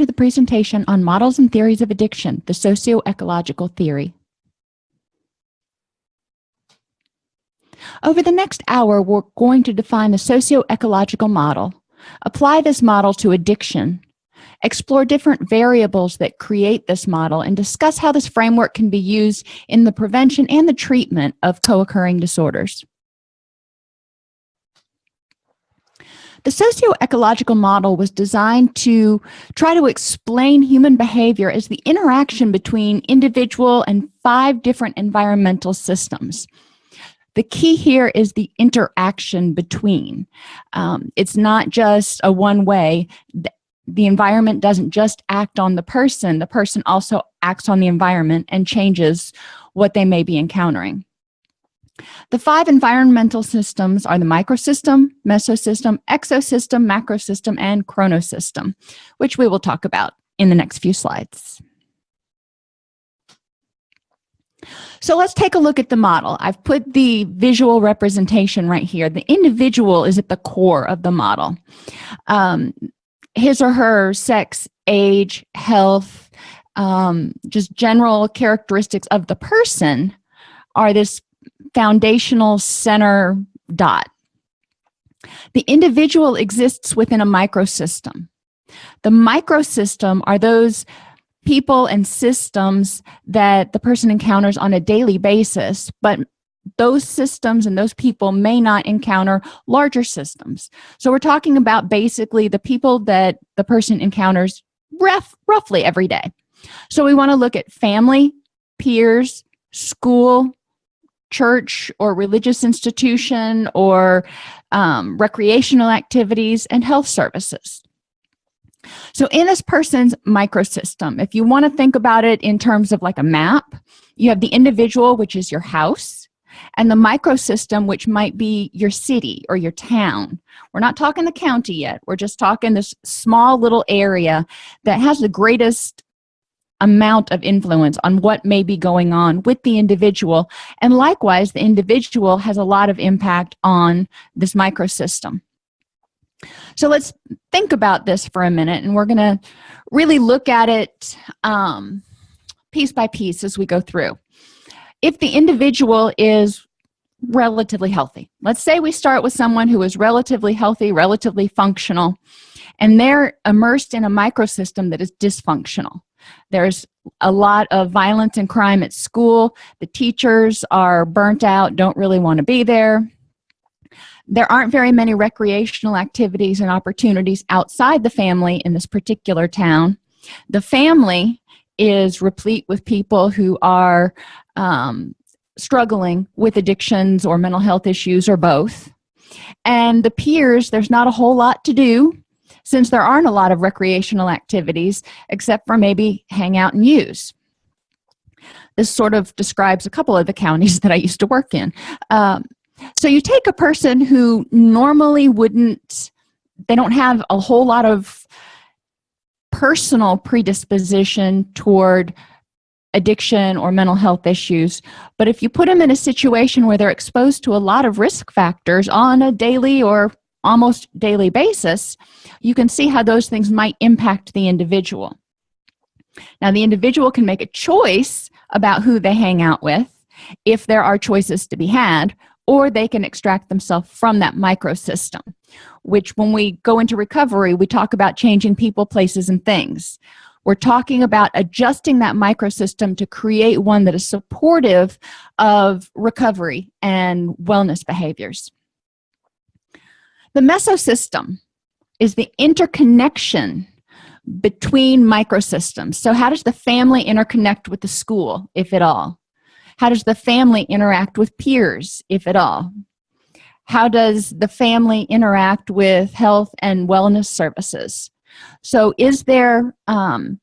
to the presentation on models and theories of addiction the socio-ecological theory. Over the next hour we're going to define the socio-ecological model apply this model to addiction explore different variables that create this model and discuss how this framework can be used in the prevention and the treatment of co-occurring disorders the socio-ecological model was designed to try to explain human behavior as the interaction between individual and five different environmental systems. The key here is the interaction between. Um, it's not just a one way. The, the environment doesn't just act on the person the person also acts on the environment and changes what they may be encountering the five environmental systems are the microsystem mesosystem exosystem macrosystem and chronosystem which we will talk about in the next few slides. So let's take a look at the model. I've put the visual representation right here. The individual is at the core of the model. Um, his or her sex age health um, just general characteristics of the person are this foundational center dot. The individual exists within a microsystem. The microsystem are those people and systems that the person encounters on a daily basis but those systems and those people may not encounter larger systems. So we're talking about basically the people that the person encounters rough, roughly every day. So we want to look at family peers school church or religious institution or um, recreational activities and health services. So in this person's microsystem if you want to think about it in terms of like a map you have the individual which is your house and the microsystem which might be your city or your town. We're not talking the county yet we're just talking this small little area that has the greatest amount of influence on what may be going on with the individual. And likewise the individual has a lot of impact on this microsystem. So let's think about this for a minute and we're going to really look at it um, piece by piece as we go through. If the individual is relatively healthy let's say we start with someone who is relatively healthy relatively functional and they're immersed in a microsystem that is dysfunctional there's a lot of violence and crime at school. The teachers are burnt out don't really want to be there. There aren't very many recreational activities and opportunities outside the family in this particular town. The family is replete with people who are um, struggling with addictions or mental health issues or both. And the peers there's not a whole lot to do since there aren't a lot of recreational activities except for maybe hang out and use. This sort of describes a couple of the counties that I used to work in. Um, so you take a person who normally wouldn't they don't have a whole lot of personal predisposition toward addiction or mental health issues but if you put them in a situation where they're exposed to a lot of risk factors on a daily or almost daily basis you can see how those things might impact the individual. Now the individual can make a choice about who they hang out with if there are choices to be had or they can extract themselves from that microsystem which when we go into recovery we talk about changing people places and things. We're talking about adjusting that microsystem to create one that is supportive of recovery and wellness behaviors the mesosystem is the interconnection between microsystems. So how does the family interconnect with the school if at all? How does the family interact with peers if at all? How does the family interact with health and wellness services? So is there um,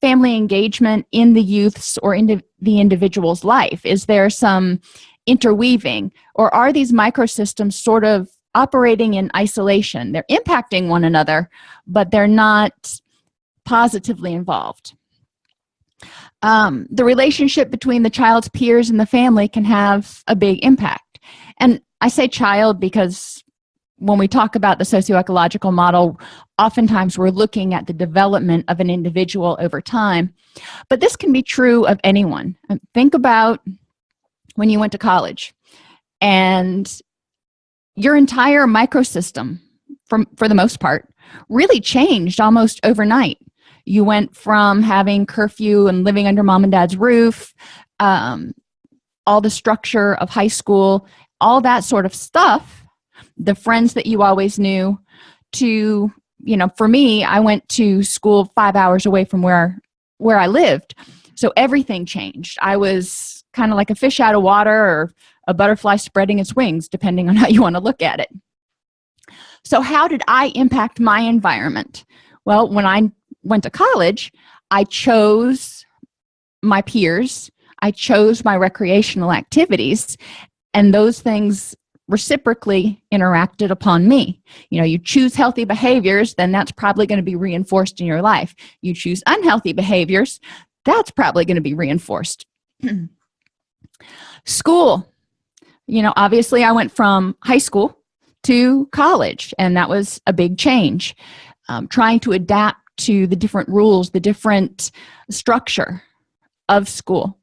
family engagement in the youth's or in the individual's life? Is there some interweaving? Or are these microsystems sort of operating in isolation. They're impacting one another but they're not positively involved. Um, the relationship between the child's peers and the family can have a big impact. And i say child because when we talk about the socioecological model oftentimes we're looking at the development of an individual over time. But this can be true of anyone. Think about when you went to college and your entire microsystem from for the most part really changed almost overnight. You went from having curfew and living under mom and dad's roof um, all the structure of high school all that sort of stuff the friends that you always knew to you know for me i went to school five hours away from where where i lived. So everything changed. I was kind of like a fish out of water or a butterfly spreading its wings depending on how you want to look at it. So how did i impact my environment? Well when i went to college i chose my peers i chose my recreational activities and those things reciprocally interacted upon me. You know you choose healthy behaviors then that's probably going to be reinforced in your life. You choose unhealthy behaviors that's probably going to be reinforced. School you know obviously i went from high school to college and that was a big change. Um, trying to adapt to the different rules the different structure of school.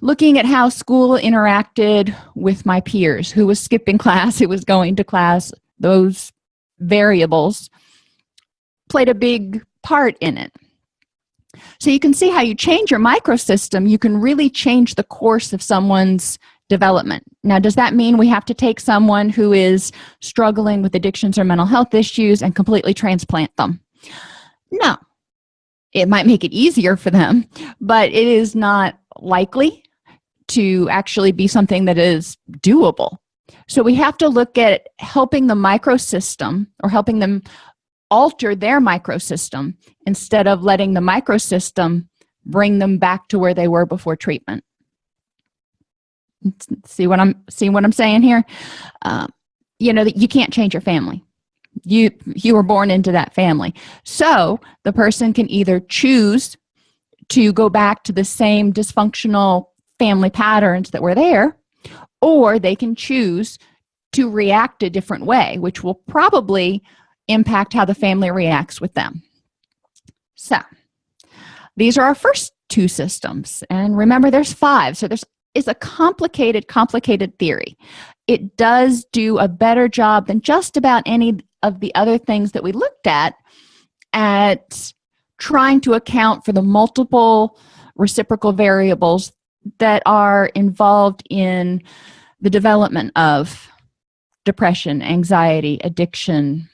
Looking at how school interacted with my peers who was skipping class who was going to class those variables played a big part in it. So you can see how you change your microsystem you can really change the course of someone's development. Now does that mean we have to take someone who is struggling with addictions or mental health issues and completely transplant them? No. It might make it easier for them but it is not likely to actually be something that is doable. So we have to look at helping the microsystem or helping them alter their microsystem instead of letting the microsystem bring them back to where they were before treatment see what i'm seeing what i'm saying here? Uh, you know that you can't change your family. You you were born into that family. So the person can either choose to go back to the same dysfunctional family patterns that were there or they can choose to react a different way which will probably impact how the family reacts with them. So these are our first two systems. And remember there's five. So there's is a complicated complicated theory. It does do a better job than just about any of the other things that we looked at at trying to account for the multiple reciprocal variables that are involved in the development of depression anxiety addiction.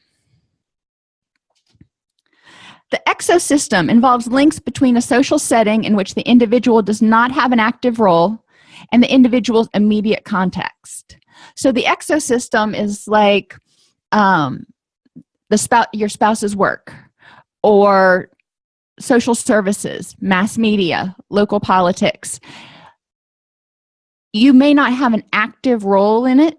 The exosystem involves links between a social setting in which the individual does not have an active role and the individual's immediate context. So the exosystem is like um, the spouse your spouse's work or social services mass media local politics. You may not have an active role in it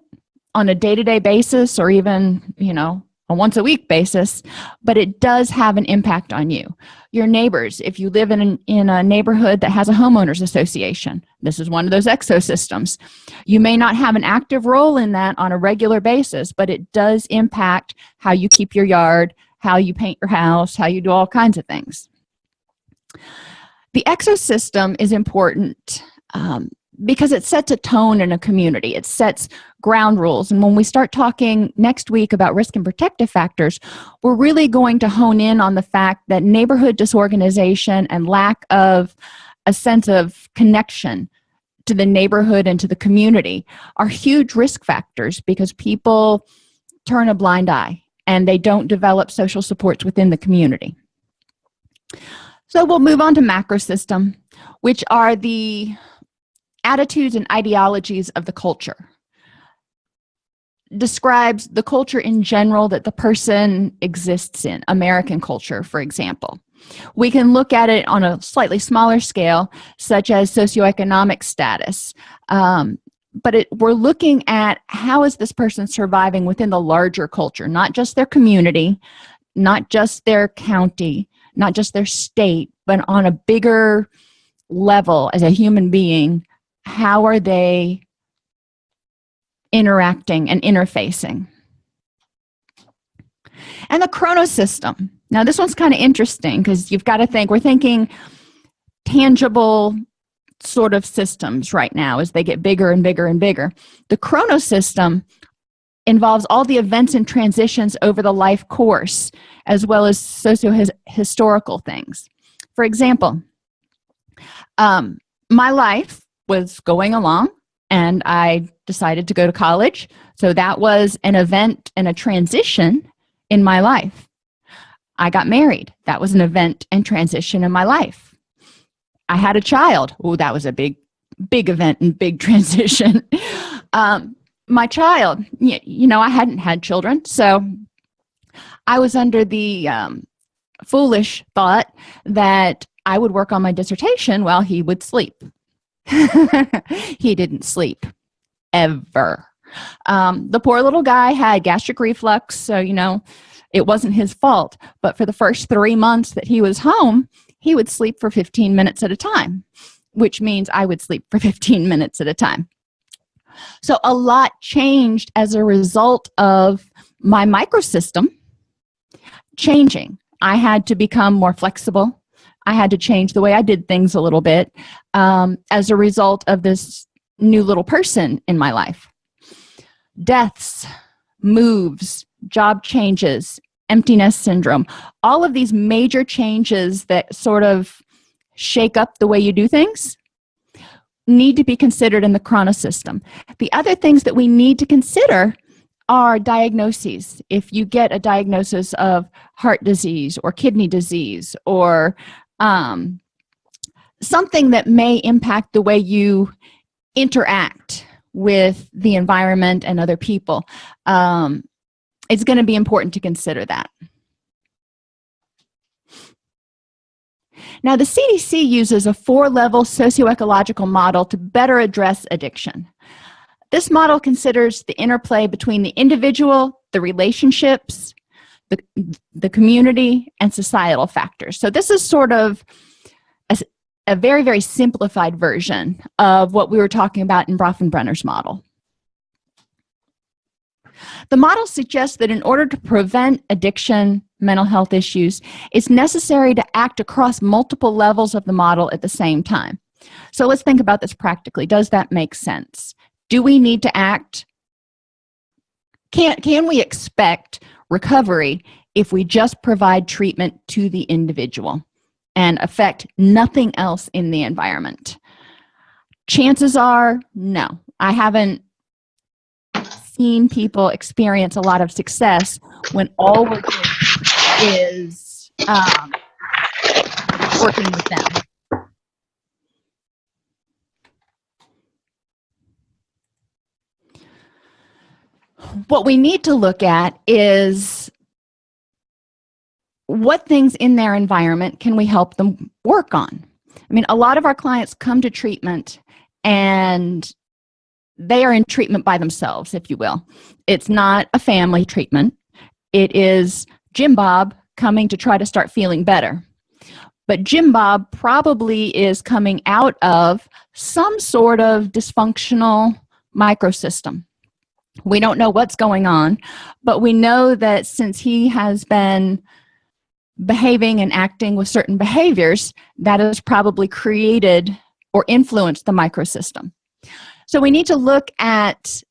on a day-to-day -day basis or even you know a once a week basis but it does have an impact on you. Your neighbors if you live in, an, in a neighborhood that has a homeowners association this is one of those exosystems you may not have an active role in that on a regular basis but it does impact how you keep your yard how you paint your house how you do all kinds of things. The exosystem is important um, because it sets a tone in a community. It sets ground rules. And when we start talking next week about risk and protective factors we're really going to hone in on the fact that neighborhood disorganization and lack of a sense of connection to the neighborhood and to the community are huge risk factors because people turn a blind eye and they don't develop social supports within the community. So we'll move on to macro system which are the attitudes and ideologies of the culture. Describes the culture in general that the person exists in american culture for example. We can look at it on a slightly smaller scale such as socioeconomic status. Um, but it, we're looking at how is this person surviving within the larger culture not just their community not just their county not just their state but on a bigger level as a human being how are they interacting and interfacing? And the chronos system. Now this one's kind of interesting because you've got to think we're thinking tangible sort of systems right now as they get bigger and bigger and bigger. The chronos system involves all the events and transitions over the life course as well as socio-historical things. For example um, my life was going along and I decided to go to college. So that was an event and a transition in my life. I got married. That was an event and transition in my life. I had a child. Oh that was a big big event and big transition. Um, my child you, know I hadn't had children so I was under the um, foolish thought that I would work on my dissertation while he would sleep he didn't sleep ever. Um, the poor little guy had gastric reflux so you know it wasn't his fault but for the first three months that he was home he would sleep for 15 minutes at a time which means I would sleep for 15 minutes at a time. So a lot changed as a result of my microsystem changing. I had to become more flexible I had to change the way I did things a little bit um, as a result of this new little person in my life. Deaths moves job changes empty nest syndrome all of these major changes that sort of shake up the way you do things need to be considered in the chrono system. The other things that we need to consider are diagnoses. If you get a diagnosis of heart disease or kidney disease or um, something that may impact the way you interact with the environment and other people um, it's going to be important to consider that. Now the CDC uses a four-level socio-ecological model to better address addiction. This model considers the interplay between the individual the relationships the, the community and societal factors. So this is sort of a, a very very simplified version of what we were talking about in Bronfenbrenner's model. The model suggests that in order to prevent addiction mental health issues it's necessary to act across multiple levels of the model at the same time. So let's think about this practically. Does that make sense? Do we need to act? Can can we expect recovery if we just provide treatment to the individual and affect nothing else in the environment. Chances are no. I haven't seen people experience a lot of success when all we're doing is um, working with them what we need to look at is what things in their environment can we help them work on? I mean a lot of our clients come to treatment and they are in treatment by themselves if you will. It's not a family treatment. It is jim bob coming to try to start feeling better. But jim bob probably is coming out of some sort of dysfunctional microsystem we don't know what's going on but we know that since he has been behaving and acting with certain behaviors that has probably created or influenced the microsystem. So we need to look at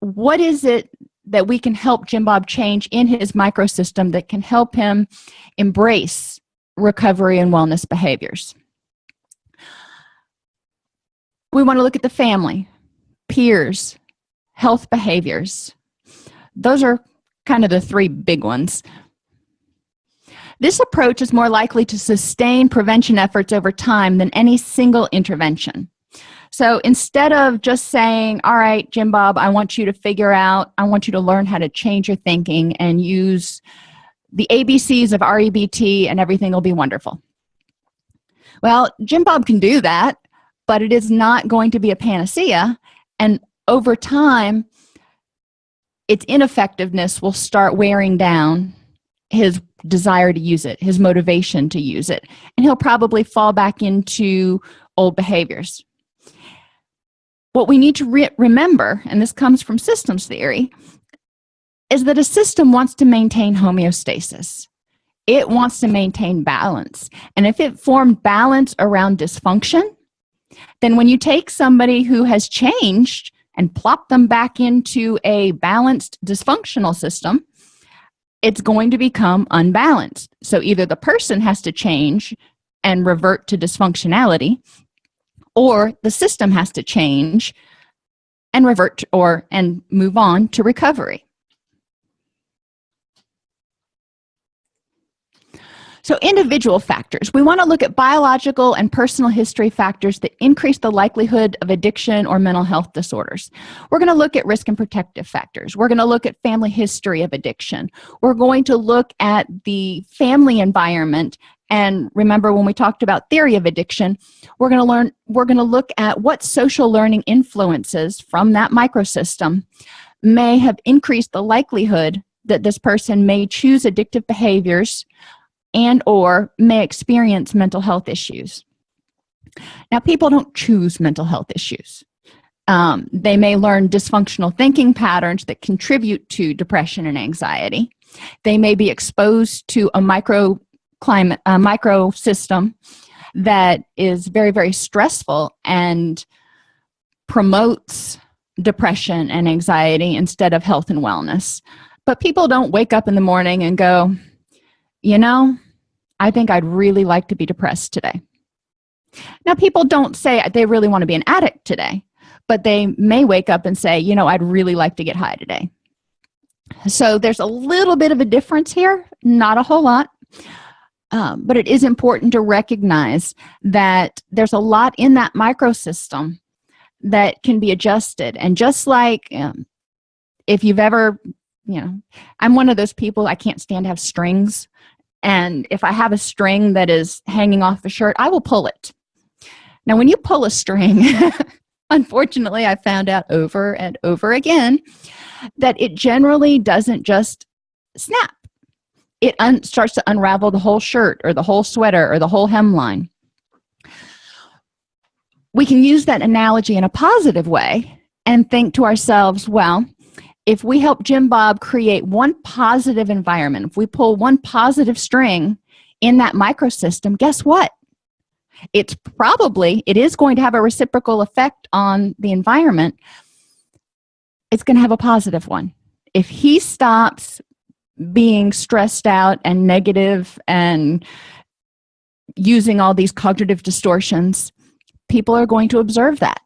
what is it that we can help Jim Bob change in his microsystem that can help him embrace recovery and wellness behaviors. We want to look at the family peers health behaviors. Those are kind of the three big ones. This approach is more likely to sustain prevention efforts over time than any single intervention. So instead of just saying all right jim bob i want you to figure out i want you to learn how to change your thinking and use the abcs of rebt and everything will be wonderful. Well jim bob can do that but it is not going to be a panacea and over time its ineffectiveness will start wearing down his desire to use it his motivation to use it and he'll probably fall back into old behaviors. What we need to re remember and this comes from systems theory is that a system wants to maintain homeostasis. It wants to maintain balance. And if it formed balance around dysfunction then when you take somebody who has changed and plop them back into a balanced dysfunctional system it's going to become unbalanced. So either the person has to change and revert to dysfunctionality or the system has to change and revert or and move on to recovery so individual factors. We want to look at biological and personal history factors that increase the likelihood of addiction or mental health disorders. We're going to look at risk and protective factors. We're going to look at family history of addiction. We're going to look at the family environment. And remember when we talked about theory of addiction we're going to learn we're going to look at what social learning influences from that microsystem may have increased the likelihood that this person may choose addictive behaviors and or may experience mental health issues. Now people don't choose mental health issues. Um, they may learn dysfunctional thinking patterns that contribute to depression and anxiety. They may be exposed to a micro climate a micro system that is very very stressful and promotes depression and anxiety instead of health and wellness. But people don't wake up in the morning and go you know I think I'd really like to be depressed today. Now people don't say they really want to be an addict today but they may wake up and say you know I'd really like to get high today. So there's a little bit of a difference here not a whole lot um, but it is important to recognize that there's a lot in that microsystem that can be adjusted. And just like um, if you've ever you know i'm one of those people i can't stand to have strings and if i have a string that is hanging off a shirt i will pull it. Now when you pull a string unfortunately i found out over and over again that it generally doesn't just snap. It starts to unravel the whole shirt or the whole sweater or the whole hemline. We can use that analogy in a positive way and think to ourselves well if we help jim bob create one positive environment if we pull one positive string in that microsystem guess what? It's probably it is going to have a reciprocal effect on the environment. It's going to have a positive one. If he stops being stressed out and negative and using all these cognitive distortions people are going to observe that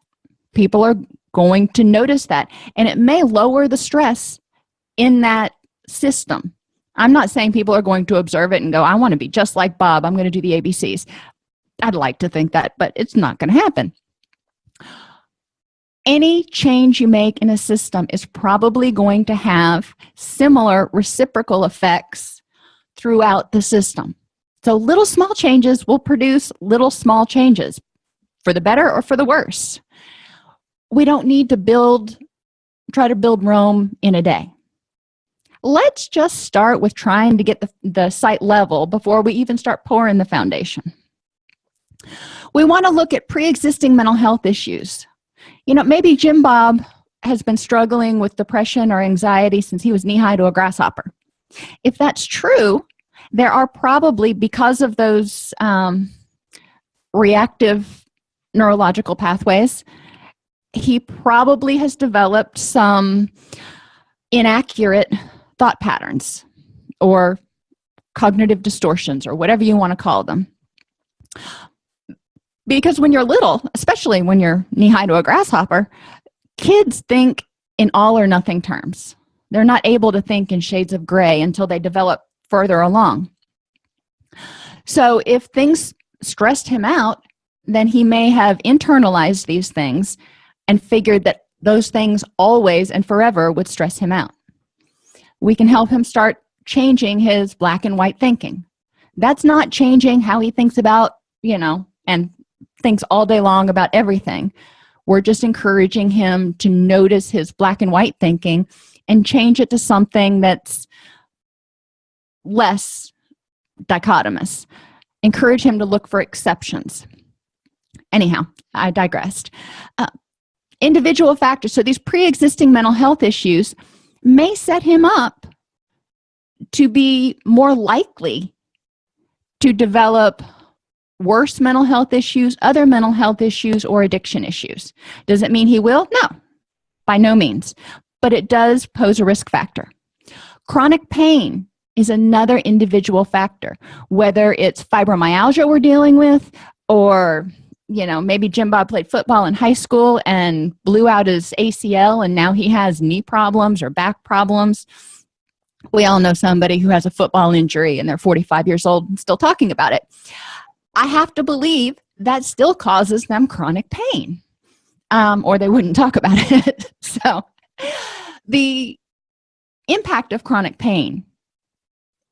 people are going to notice that. And it may lower the stress in that system. I'm not saying people are going to observe it and go i want to be just like bob. I'm going to do the abcs i'd like to think that but it's not going to happen. Any change you make in a system is probably going to have similar reciprocal effects throughout the system. So little small changes will produce little small changes for the better or for the worse we don't need to build try to build Rome in a day. Let's just start with trying to get the, the site level before we even start pouring the foundation. We want to look at pre-existing mental health issues. You know maybe Jim Bob has been struggling with depression or anxiety since he was knee-high to a grasshopper. If that's true there are probably because of those um, reactive neurological pathways he probably has developed some inaccurate thought patterns or cognitive distortions or whatever you want to call them. Because when you're little especially when you're knee-high to a grasshopper kids think in all or nothing terms. They're not able to think in shades of gray until they develop further along. So if things stressed him out then he may have internalized these things and figured that those things always and forever would stress him out. We can help him start changing his black and white thinking. That's not changing how he thinks about you know and thinks all day long about everything. We're just encouraging him to notice his black and white thinking and change it to something that's less dichotomous. Encourage him to look for exceptions. Anyhow i digressed. Uh, individual factors. So these pre-existing mental health issues may set him up to be more likely to develop worse mental health issues other mental health issues or addiction issues. Does it mean he will? No by no means. But it does pose a risk factor. Chronic pain is another individual factor whether it's fibromyalgia we're dealing with or you know maybe jim bob played football in high school and blew out his acl and now he has knee problems or back problems. We all know somebody who has a football injury and they're 45 years old and still talking about it. I have to believe that still causes them chronic pain um, or they wouldn't talk about it. So the impact of chronic pain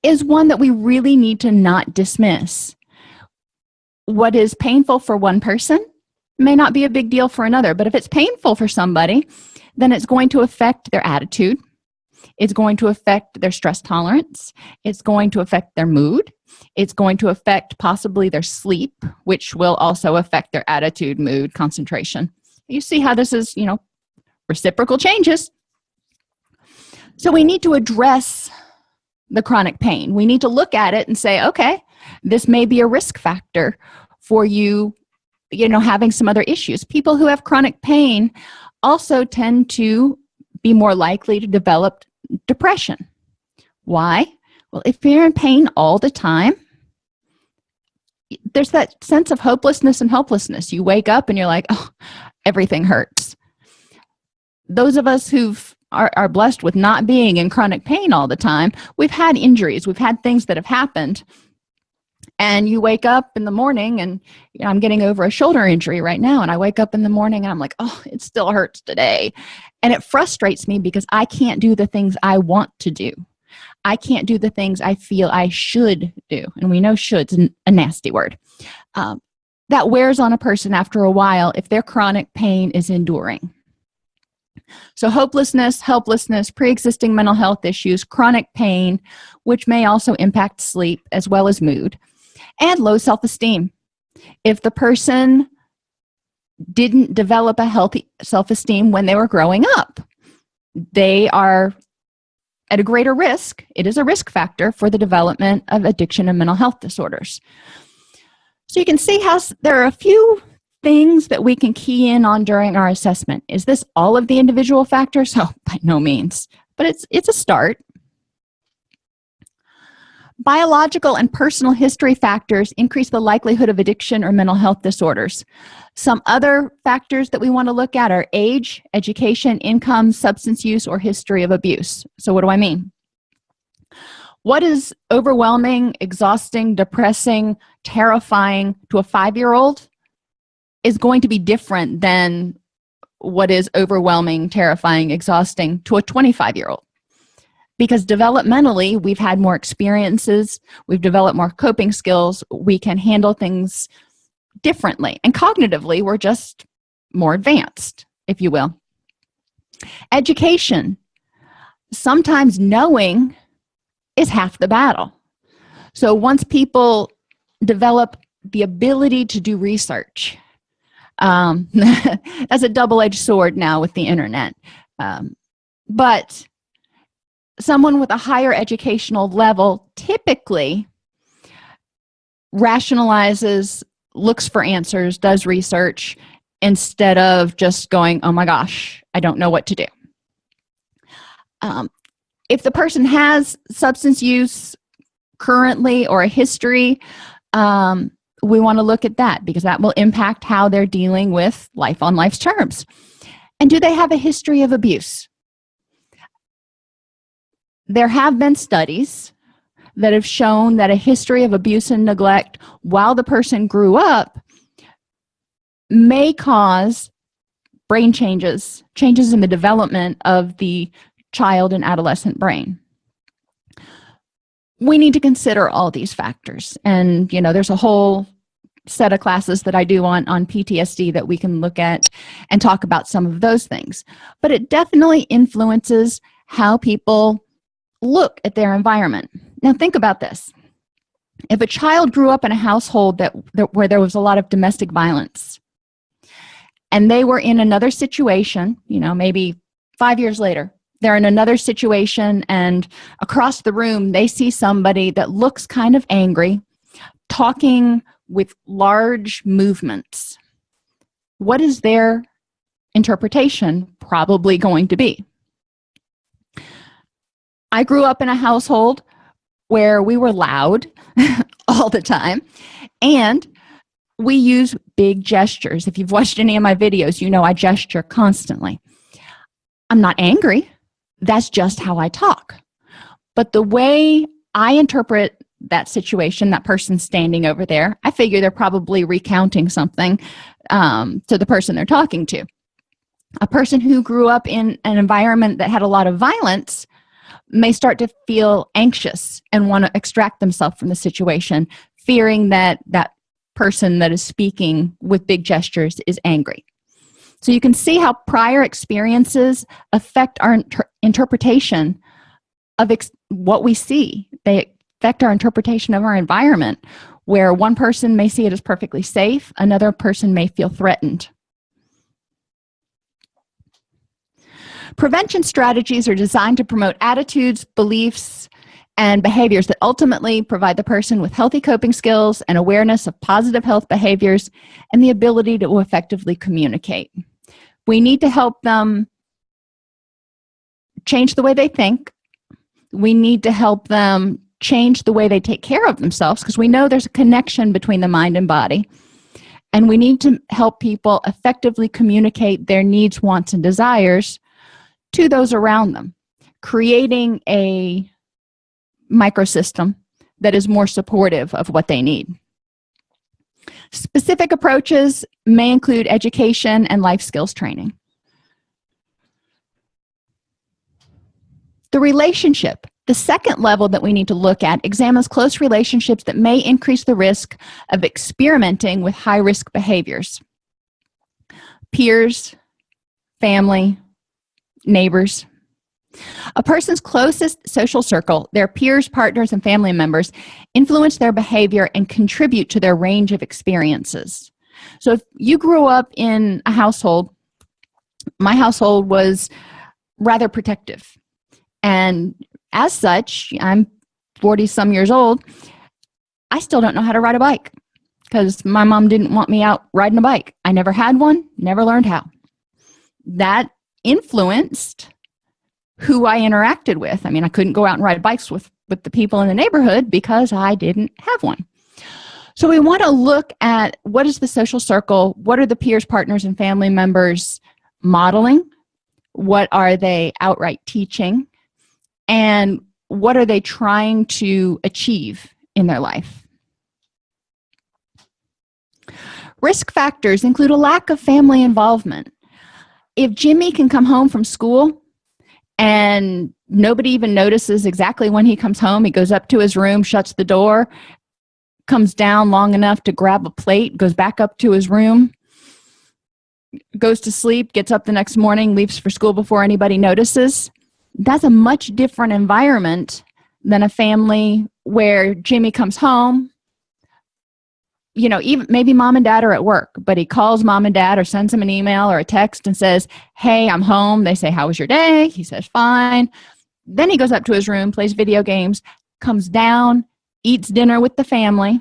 is one that we really need to not dismiss what is painful for one person may not be a big deal for another but if it's painful for somebody then it's going to affect their attitude. It's going to affect their stress tolerance. It's going to affect their mood. It's going to affect possibly their sleep which will also affect their attitude mood concentration. You see how this is you know reciprocal changes. So we need to address the chronic pain. We need to look at it and say okay this may be a risk factor for you you know having some other issues. People who have chronic pain also tend to be more likely to develop depression. Why? Well if you're in pain all the time there's that sense of hopelessness and helplessness. You wake up and you're like oh everything hurts. Those of us who've are, are blessed with not being in chronic pain all the time we've had injuries. We've had things that have happened and you wake up in the morning and you know, i'm getting over a shoulder injury right now and i wake up in the morning and i'm like oh it still hurts today. And it frustrates me because i can't do the things i want to do. I can't do the things i feel i should do. And we know should's a nasty word. Um, that wears on a person after a while if their chronic pain is enduring. So hopelessness helplessness pre-existing mental health issues chronic pain which may also impact sleep as well as mood and low self-esteem. If the person didn't develop a healthy self-esteem when they were growing up they are at a greater risk. It is a risk factor for the development of addiction and mental health disorders. So you can see how there are a few things that we can key in on during our assessment. Is this all of the individual factors? Oh by no means. But it's it's a start biological and personal history factors increase the likelihood of addiction or mental health disorders. Some other factors that we want to look at are age education income substance use or history of abuse. So what do i mean? What is overwhelming exhausting depressing terrifying to a five-year-old is going to be different than what is overwhelming terrifying exhausting to a 25 year old because developmentally we've had more experiences we've developed more coping skills we can handle things differently. And cognitively we're just more advanced if you will. Education. Sometimes knowing is half the battle. So once people develop the ability to do research um, that's a double-edged sword now with the internet. Um, but someone with a higher educational level typically rationalizes looks for answers does research instead of just going oh my gosh i don't know what to do. Um, if the person has substance use currently or a history um, we want to look at that because that will impact how they're dealing with life on life's terms. And do they have a history of abuse there have been studies that have shown that a history of abuse and neglect while the person grew up may cause brain changes changes in the development of the child and adolescent brain. We need to consider all these factors. And you know there's a whole set of classes that I do on on PTSD that we can look at and talk about some of those things. But it definitely influences how people look at their environment. Now think about this. If a child grew up in a household that, that where there was a lot of domestic violence and they were in another situation you know maybe five years later they're in another situation and across the room they see somebody that looks kind of angry talking with large movements what is their interpretation probably going to be i grew up in a household where we were loud all the time and we use big gestures. If you've watched any of my videos you know i gesture constantly. I'm not angry. That's just how i talk. But the way i interpret that situation that person standing over there i figure they're probably recounting something um, to the person they're talking to. A person who grew up in an environment that had a lot of violence may start to feel anxious and want to extract themselves from the situation fearing that that person that is speaking with big gestures is angry. So you can see how prior experiences affect our inter interpretation of what we see. They affect our interpretation of our environment where one person may see it as perfectly safe another person may feel threatened prevention strategies are designed to promote attitudes beliefs and behaviors that ultimately provide the person with healthy coping skills and awareness of positive health behaviors and the ability to effectively communicate. We need to help them change the way they think. We need to help them change the way they take care of themselves because we know there's a connection between the mind and body. And we need to help people effectively communicate their needs wants and desires to those around them creating a microsystem that is more supportive of what they need. Specific approaches may include education and life skills training. The relationship the second level that we need to look at examines close relationships that may increase the risk of experimenting with high-risk behaviors. Peers family neighbors. A person's closest social circle their peers partners and family members influence their behavior and contribute to their range of experiences. So if you grew up in a household my household was rather protective. And as such i'm 40 some years old i still don't know how to ride a bike because my mom didn't want me out riding a bike. I never had one never learned how. That influenced who i interacted with. I mean i couldn't go out and ride bikes with with the people in the neighborhood because i didn't have one. So we want to look at what is the social circle what are the peers partners and family members modeling what are they outright teaching and what are they trying to achieve in their life? Risk factors include a lack of family involvement if jimmy can come home from school and nobody even notices exactly when he comes home he goes up to his room shuts the door comes down long enough to grab a plate goes back up to his room goes to sleep gets up the next morning leaves for school before anybody notices that's a much different environment than a family where Jimmy comes home you know even maybe mom and dad are at work but he calls mom and dad or sends them an email or a text and says hey i'm home. They say how was your day? He says fine. Then he goes up to his room plays video games comes down eats dinner with the family.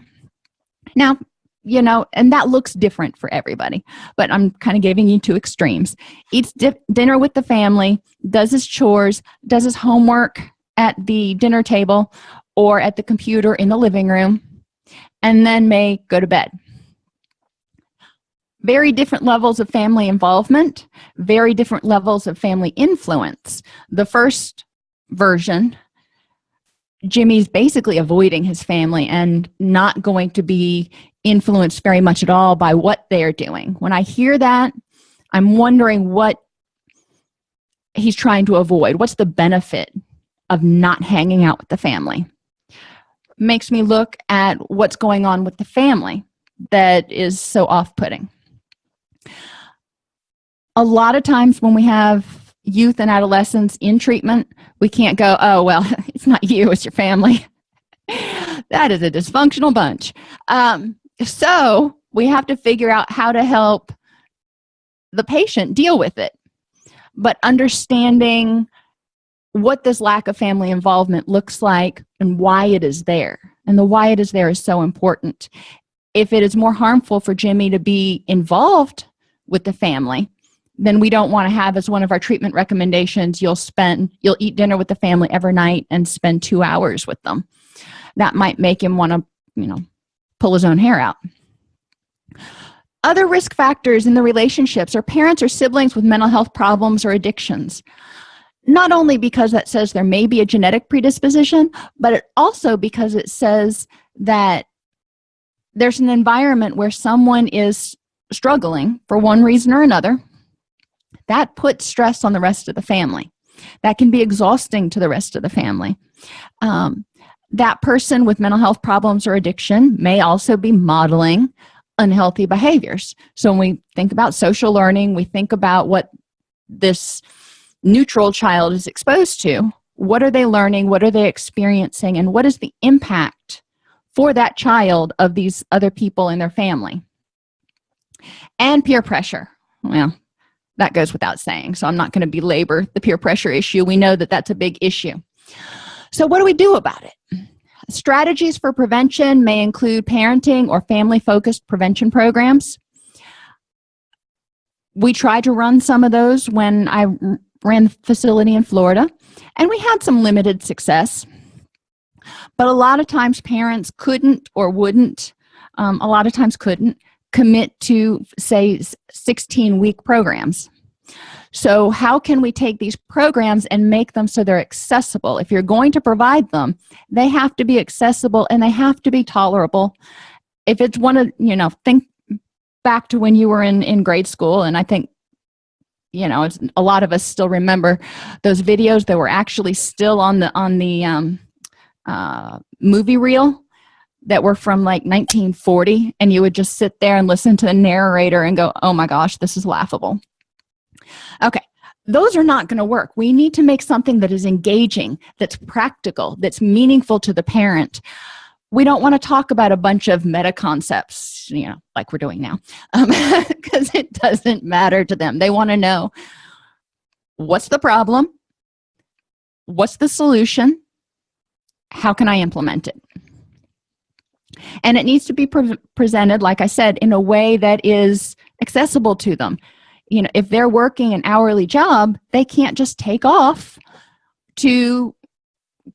Now you know and that looks different for everybody but i'm kind of giving you two extremes. Eats dinner with the family does his chores does his homework at the dinner table or at the computer in the living room and then may go to bed. Very different levels of family involvement very different levels of family influence. The first version Jimmy's basically avoiding his family and not going to be influenced very much at all by what they're doing. When I hear that I'm wondering what he's trying to avoid. What's the benefit of not hanging out with the family makes me look at what's going on with the family that is so off-putting. A lot of times when we have youth and adolescents in treatment we can't go oh well it's not you it's your family. That is a dysfunctional bunch. Um, so we have to figure out how to help the patient deal with it. But understanding what this lack of family involvement looks like and why it is there. And the why it is there is so important. If it is more harmful for jimmy to be involved with the family then we don't want to have as one of our treatment recommendations you'll spend you'll eat dinner with the family every night and spend two hours with them. That might make him want to you know pull his own hair out. Other risk factors in the relationships are parents or siblings with mental health problems or addictions not only because that says there may be a genetic predisposition but it also because it says that there's an environment where someone is struggling for one reason or another that puts stress on the rest of the family. That can be exhausting to the rest of the family. Um, that person with mental health problems or addiction may also be modeling unhealthy behaviors. So when we think about social learning we think about what this neutral child is exposed to what are they learning? What are they experiencing? And what is the impact for that child of these other people in their family? And peer pressure. Well that goes without saying so i'm not going to belabor the peer pressure issue. We know that that's a big issue. So what do we do about it? Strategies for prevention may include parenting or family focused prevention programs. We tried to run some of those when i ran the facility in Florida and we had some limited success. But a lot of times parents couldn't or wouldn't um, a lot of times couldn't commit to say 16 week programs. So how can we take these programs and make them so they're accessible? If you're going to provide them they have to be accessible and they have to be tolerable. If it's one of you know think back to when you were in in grade school and i think you know it's a lot of us still remember those videos that were actually still on the on the um, uh, movie reel that were from like 1940 and you would just sit there and listen to the narrator and go oh my gosh this is laughable. Okay those are not going to work. We need to make something that is engaging that's practical that's meaningful to the parent we don't want to talk about a bunch of meta concepts you know like we're doing now because um, it doesn't matter to them. They want to know what's the problem? What's the solution? How can i implement it? And it needs to be pre presented like i said in a way that is accessible to them. You know if they're working an hourly job they can't just take off to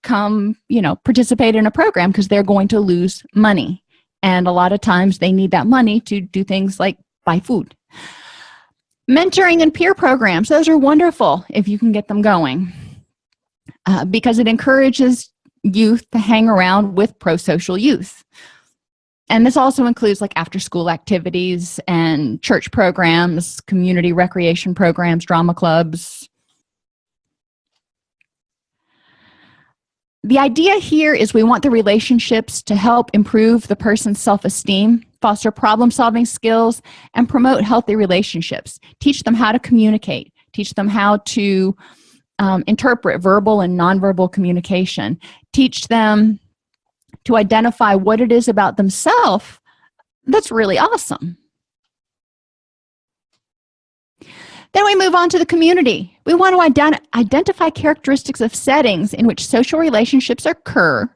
come you know participate in a program because they're going to lose money. And a lot of times they need that money to do things like buy food. Mentoring and peer programs those are wonderful if you can get them going uh, because it encourages youth to hang around with pro-social youth. And this also includes like after school activities and church programs community recreation programs drama clubs the idea here is we want the relationships to help improve the person's self-esteem foster problem-solving skills and promote healthy relationships. Teach them how to communicate. Teach them how to um, interpret verbal and nonverbal communication. Teach them to identify what it is about themselves that's really awesome then we move on to the community. We want to ident identify characteristics of settings in which social relationships occur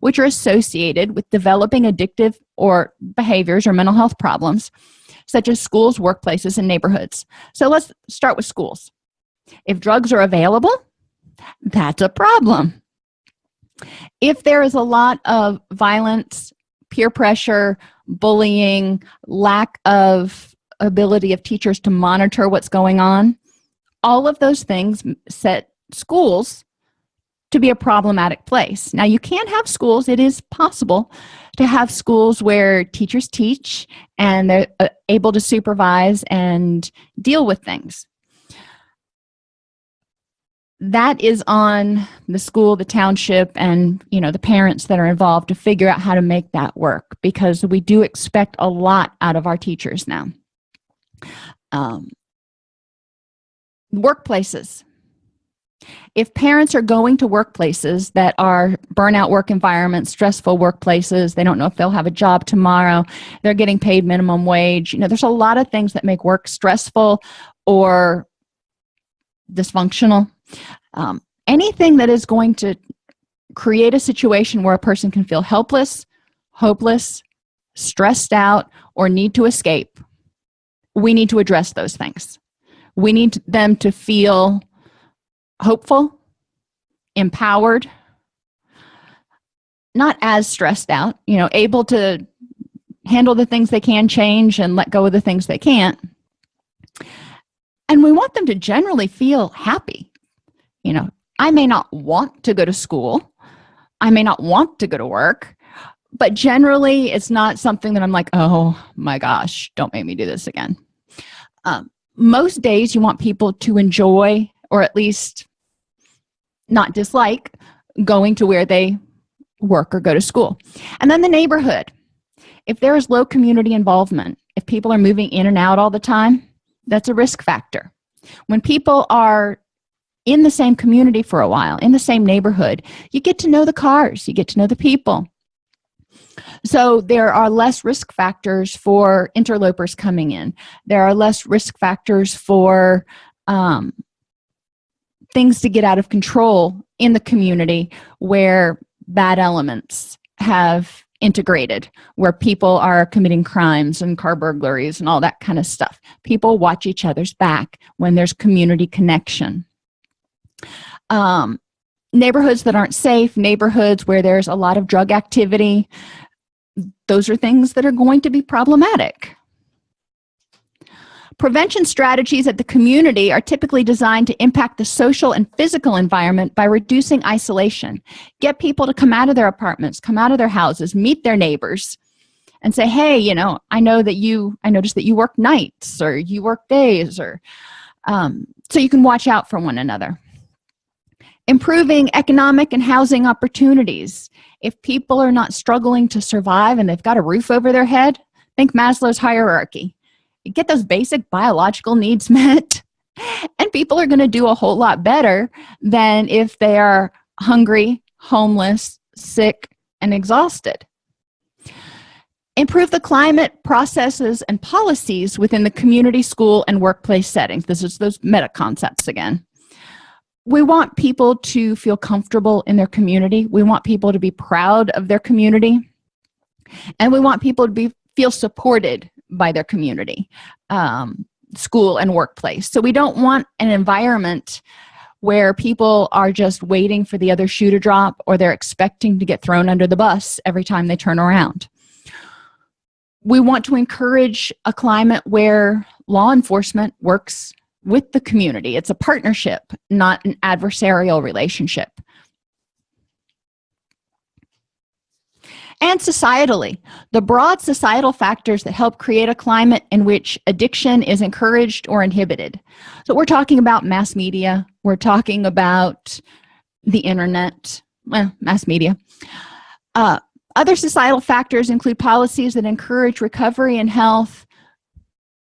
which are associated with developing addictive or behaviors or mental health problems such as schools workplaces and neighborhoods. So let's start with schools. If drugs are available that's a problem. If there is a lot of violence peer pressure bullying lack of ability of teachers to monitor what's going on. All of those things set schools to be a problematic place. Now you can have schools it is possible to have schools where teachers teach and they're uh, able to supervise and deal with things. That is on the school the township and you know the parents that are involved to figure out how to make that work because we do expect a lot out of our teachers now um, workplaces. If parents are going to workplaces that are burnout work environments stressful workplaces they don't know if they'll have a job tomorrow they're getting paid minimum wage you know there's a lot of things that make work stressful or dysfunctional. Um, anything that is going to create a situation where a person can feel helpless hopeless stressed out or need to escape we need to address those things. We need them to feel hopeful empowered not as stressed out you know able to handle the things they can change and let go of the things they can't. And we want them to generally feel happy. You know i may not want to go to school. I may not want to go to work but generally it's not something that i'm like oh my gosh don't make me do this again um, most days you want people to enjoy or at least not dislike going to where they work or go to school. And then the neighborhood. If there is low community involvement if people are moving in and out all the time that's a risk factor. When people are in the same community for a while in the same neighborhood you get to know the cars you get to know the people so there are less risk factors for interlopers coming in. There are less risk factors for um, things to get out of control in the community where bad elements have integrated where people are committing crimes and car burglaries and all that kind of stuff. People watch each other's back when there's community connection. Um, neighborhoods that aren't safe neighborhoods where there's a lot of drug activity those are things that are going to be problematic Prevention strategies at the community are typically designed to impact the social and physical environment by reducing isolation. Get people to come out of their apartments, come out of their houses, meet their neighbors, and say, hey, you know, I know that you, I noticed that you work nights or you work days or, um, so you can watch out for one another. Improving economic and housing opportunities. If people are not struggling to survive and they've got a roof over their head, think Maslow's hierarchy. Get those basic biological needs met and people are going to do a whole lot better than if they are hungry homeless sick and exhausted. Improve the climate processes and policies within the community school and workplace settings. This is those meta concepts again we want people to feel comfortable in their community. We want people to be proud of their community. And we want people to be feel supported by their community um, school and workplace. So we don't want an environment where people are just waiting for the other shoe to drop or they're expecting to get thrown under the bus every time they turn around. We want to encourage a climate where law enforcement works with the community. It's a partnership not an adversarial relationship. And societally the broad societal factors that help create a climate in which addiction is encouraged or inhibited. So we're talking about mass media. We're talking about the internet. Well, mass media. Uh, other societal factors include policies that encourage recovery and health.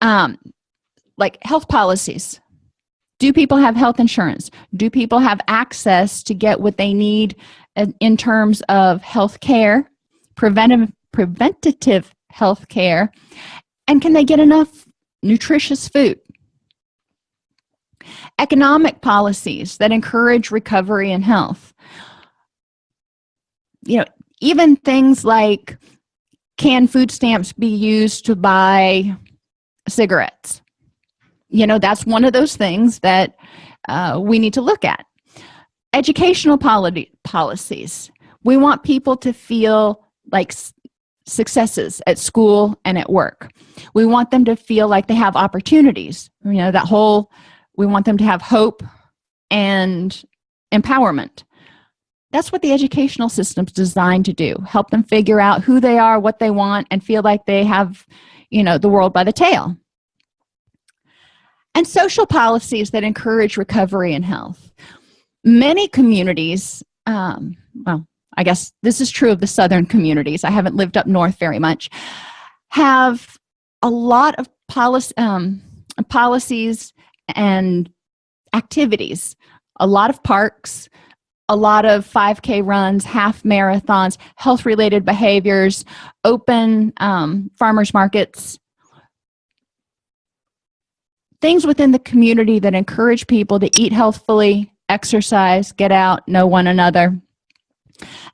Um, like health policies. Do people have health insurance? Do people have access to get what they need in terms of health care preventive preventative health care? And can they get enough nutritious food? Economic policies that encourage recovery and health. You know even things like can food stamps be used to buy cigarettes you know that's one of those things that uh, we need to look at. Educational policy policies. We want people to feel like successes at school and at work. We want them to feel like they have opportunities. You know that whole we want them to have hope and empowerment. That's what the educational system's designed to do help them figure out who they are what they want and feel like they have you know the world by the tail and social policies that encourage recovery and health. Many communities um, well i guess this is true of the southern communities. I haven't lived up north very much. Have a lot of policy um, policies and activities. A lot of parks a lot of 5k runs half marathons health related behaviors open um, farmers markets things within the community that encourage people to eat healthfully exercise get out know one another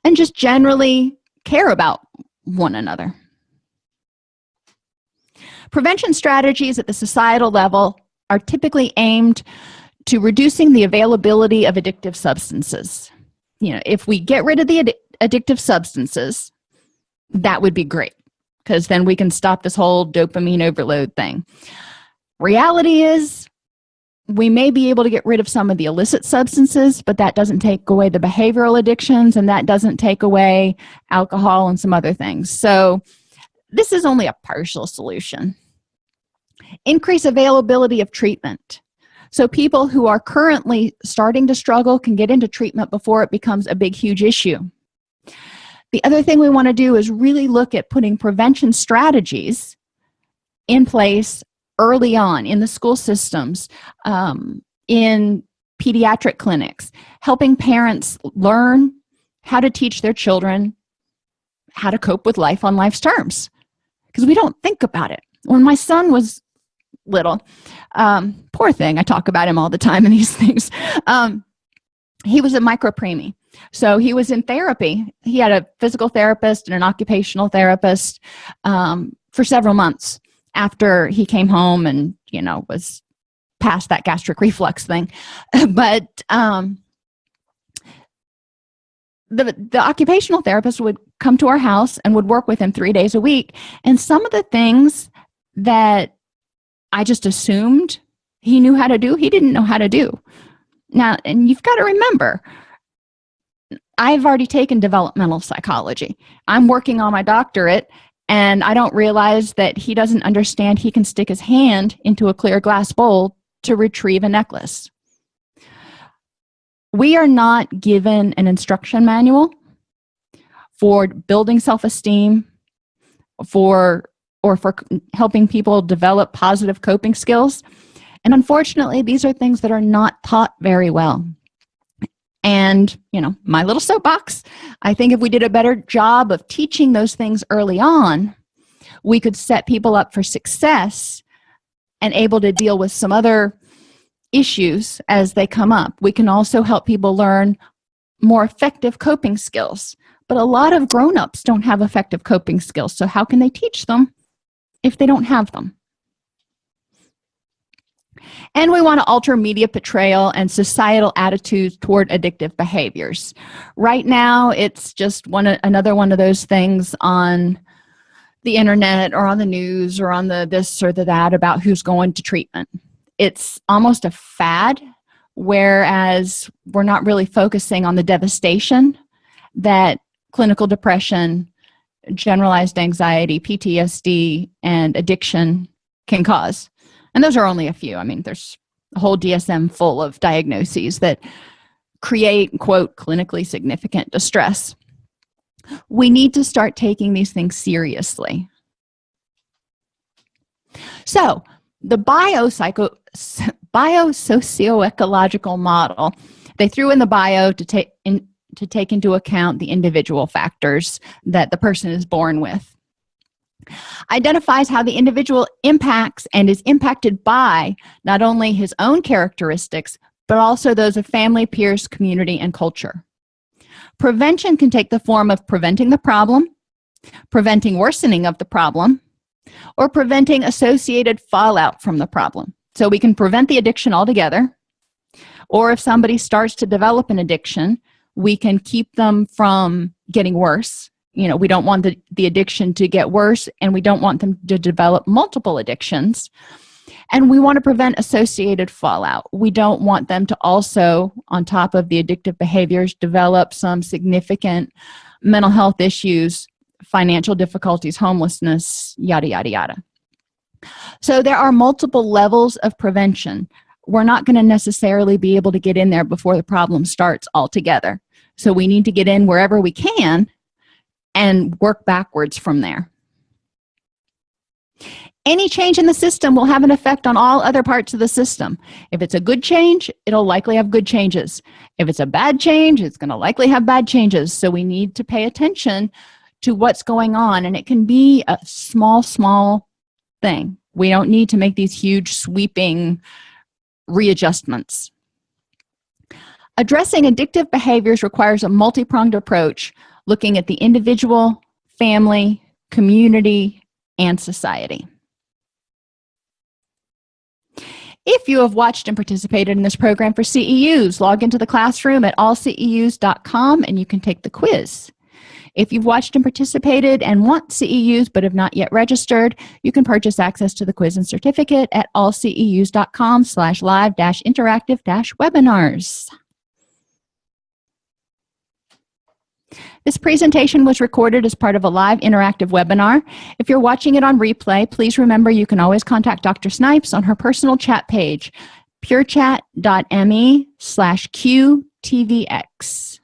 and just generally care about one another. Prevention strategies at the societal level are typically aimed to reducing the availability of addictive substances. You know if we get rid of the addictive substances that would be great because then we can stop this whole dopamine overload thing reality is we may be able to get rid of some of the illicit substances but that doesn't take away the behavioral addictions and that doesn't take away alcohol and some other things. So this is only a partial solution. Increase availability of treatment. So people who are currently starting to struggle can get into treatment before it becomes a big huge issue. The other thing we want to do is really look at putting prevention strategies in place early on in the school systems um, in pediatric clinics helping parents learn how to teach their children how to cope with life on life's terms. Because we don't think about it. When my son was little um, poor thing i talk about him all the time in these things um, he was a micropreemie. So he was in therapy. He had a physical therapist and an occupational therapist um, for several months after he came home and you know was past that gastric reflux thing. But um the the occupational therapist would come to our house and would work with him three days a week. And some of the things that i just assumed he knew how to do he didn't know how to do. Now and you've got to remember i've already taken developmental psychology. I'm working on my doctorate and i don't realize that he doesn't understand he can stick his hand into a clear glass bowl to retrieve a necklace. We are not given an instruction manual for building self-esteem for or for helping people develop positive coping skills. And unfortunately these are things that are not taught very well and you know my little soapbox i think if we did a better job of teaching those things early on we could set people up for success and able to deal with some other issues as they come up. We can also help people learn more effective coping skills. But a lot of grown-ups don't have effective coping skills so how can they teach them if they don't have them and we want to alter media portrayal and societal attitudes toward addictive behaviors. Right now it's just one another one of those things on the internet or on the news or on the this or the that about who's going to treatment. It's almost a fad whereas we're not really focusing on the devastation that clinical depression generalized anxiety PTSD and addiction can cause and those are only a few. I mean there's a whole dsm full of diagnoses that create quote clinically significant distress. We need to start taking these things seriously. So the biopsycho biosocioecological model they threw in the bio to take in to take into account the individual factors that the person is born with identifies how the individual impacts and is impacted by not only his own characteristics but also those of family peers community and culture. Prevention can take the form of preventing the problem preventing worsening of the problem or preventing associated fallout from the problem. So we can prevent the addiction altogether or if somebody starts to develop an addiction we can keep them from getting worse you know we don't want the, the addiction to get worse and we don't want them to develop multiple addictions. And we want to prevent associated fallout. We don't want them to also on top of the addictive behaviors develop some significant mental health issues financial difficulties homelessness yada yada yada. So there are multiple levels of prevention. We're not going to necessarily be able to get in there before the problem starts altogether. So we need to get in wherever we can and work backwards from there. Any change in the system will have an effect on all other parts of the system. If it's a good change it'll likely have good changes. If it's a bad change it's going to likely have bad changes. So we need to pay attention to what's going on and it can be a small small thing. We don't need to make these huge sweeping readjustments. Addressing addictive behaviors requires a multi-pronged approach looking at the individual family community and society. If you have watched and participated in this program for ceus log into the classroom at allceus.com and you can take the quiz. If you've watched and participated and want ceus but have not yet registered you can purchase access to the quiz and certificate at allceus.com slash live dash interactive dash webinars This presentation was recorded as part of a live interactive webinar. If you're watching it on replay, please remember you can always contact Dr. Snipes on her personal chat page, purechat.me slash qtvx.